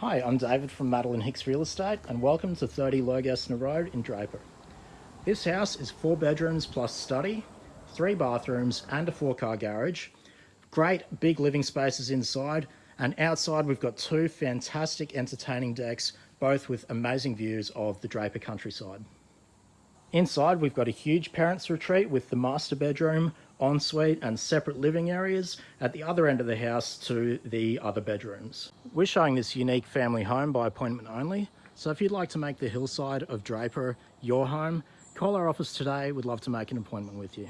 Hi, I'm David from Madeline Hicks Real Estate and welcome to 30 Lurgaston Road in Draper. This house is four bedrooms plus study, three bathrooms and a four car garage. Great big living spaces inside and outside we've got two fantastic entertaining decks, both with amazing views of the Draper countryside. Inside we've got a huge parents retreat with the master bedroom, ensuite and separate living areas at the other end of the house to the other bedrooms. We're showing this unique family home by appointment only, so if you'd like to make the hillside of Draper your home, call our office today. We'd love to make an appointment with you.